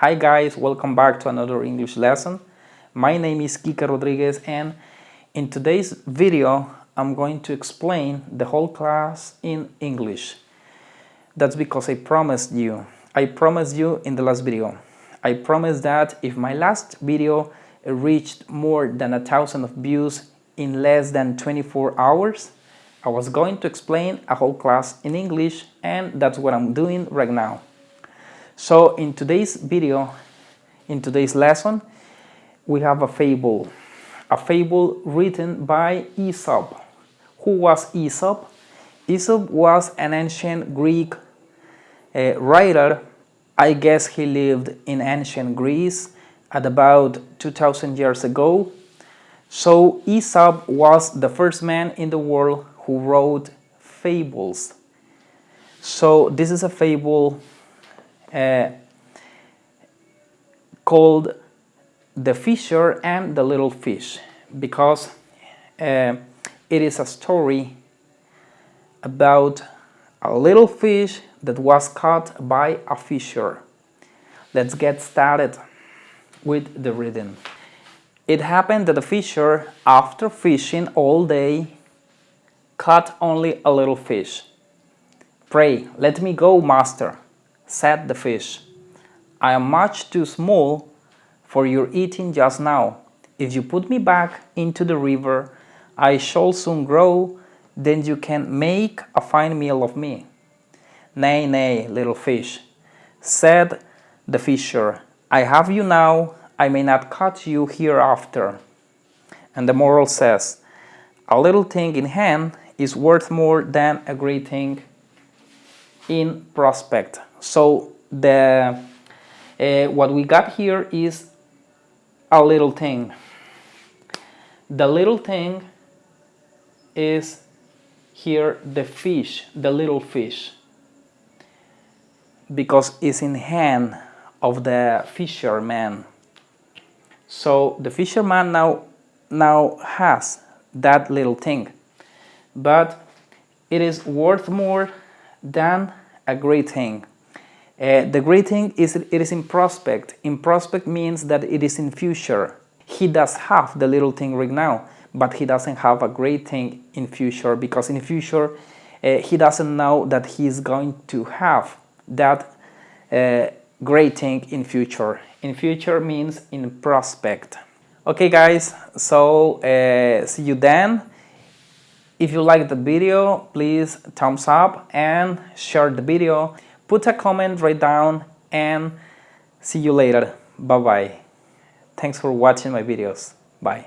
Hi guys, welcome back to another English lesson. My name is Kika Rodriguez and in today's video I'm going to explain the whole class in English. That's because I promised you. I promised you in the last video. I promised that if my last video reached more than a thousand of views in less than 24 hours, I was going to explain a whole class in English and that's what I'm doing right now. So in today's video, in today's lesson, we have a fable. A fable written by Aesop. Who was Aesop? Aesop was an ancient Greek uh, writer. I guess he lived in ancient Greece at about 2000 years ago. So Aesop was the first man in the world who wrote fables. So this is a fable uh, called The Fisher and the Little Fish because uh, it is a story about a little fish that was caught by a fisher. Let's get started with the reading. It happened that the fisher, after fishing all day, caught only a little fish. Pray, let me go, master, said the fish. I am much too small for your eating just now. If you put me back into the river, I shall soon grow, then you can make a fine meal of me. Nay, nay, little fish, said the fisher, I have you now, I may not catch you hereafter. And the moral says, a little thing in hand is worth more than a great thing in prospect. So the uh, what we got here is a little thing. The little thing is here the fish, the little fish, because it's in hand of the fisherman. So the fisherman now now has that little thing, but it is worth more than a great thing. Uh, the great thing is it is in prospect. In prospect means that it is in future. He does have the little thing right now, but he doesn't have a great thing in future because in future uh, he doesn't know that he is going to have that uh, great thing in future. In future means in prospect. Okay guys, so uh, see you then. If you like the video, please thumbs up and share the video. Put a comment right down and see you later. Bye bye thanks for watching my videos. Bye